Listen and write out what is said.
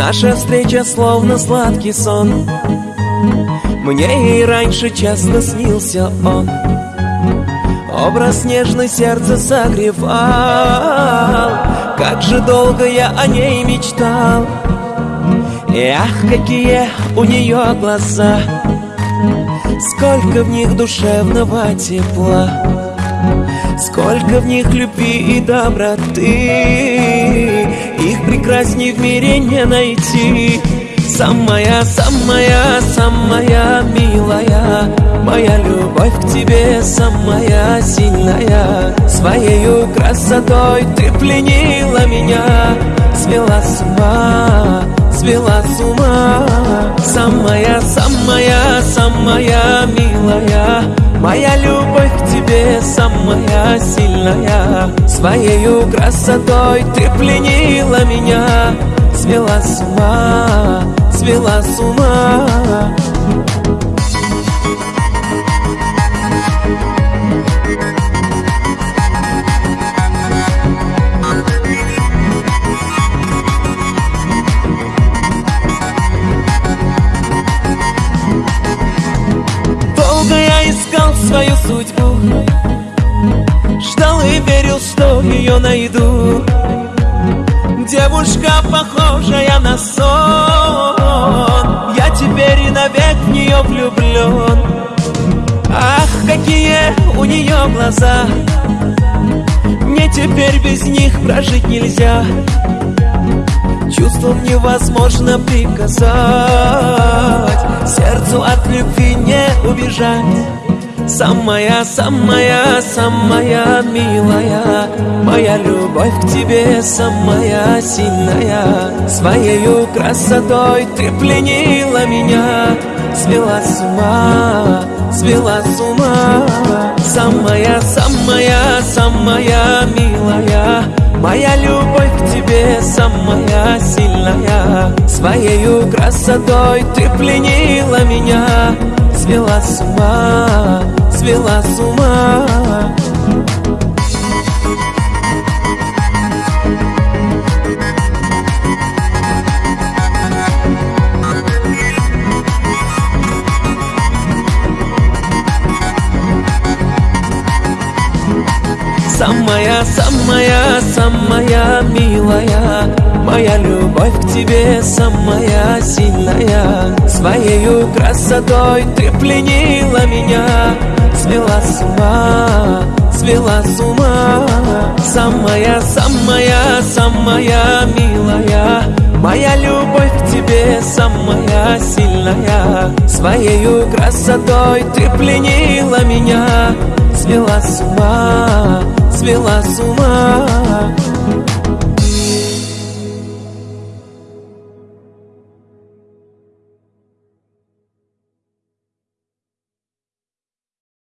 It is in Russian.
Наша встреча словно сладкий сон. Мне и раньше часто снился он. Образ нежный сердце согревал. Как же долго я о ней мечтал. Ах, какие у нее глаза. Сколько в них душевного тепла. Сколько в них любви и доброты. Их прекрасней в мире не найти. Самая, самая, самая милая Моя любовь к тебе самая сильная. Своею красотой ты пленила меня Свела с ума, свела с ума. Самая, самая, самая милая Моя любовь самая сильная. Своею красотой ты пленила меня. Свела с ума, свела с ума судьбу Ждал и верил, что ее найду. Девушка, похожая на сон Я теперь и навек в нее влюблен Ах, какие у нее глаза Мне теперь без них прожить нельзя. Чувством невозможно приказать Сердцу от любви не убежать Самая, самая, самая милая. Моя любовь к тебе самая сильная. Своею красотой ты пленила меня. Свела с ума, свела с ума. Самая, самая, самая милая. Моя любовь к тебе самая сильная. Своею красотой ты пленила меня. Свела с ума, свела с ума. Самая, самая, самая милая Моя любовь к тебе самая сильная. Своею красотой ты пленила меня Свела с ума, свела с ума. Самая, самая, самая милая Моя любовь к тебе самая сильная. Своею красотой ты пленила меня. Свела с ума, свела с ума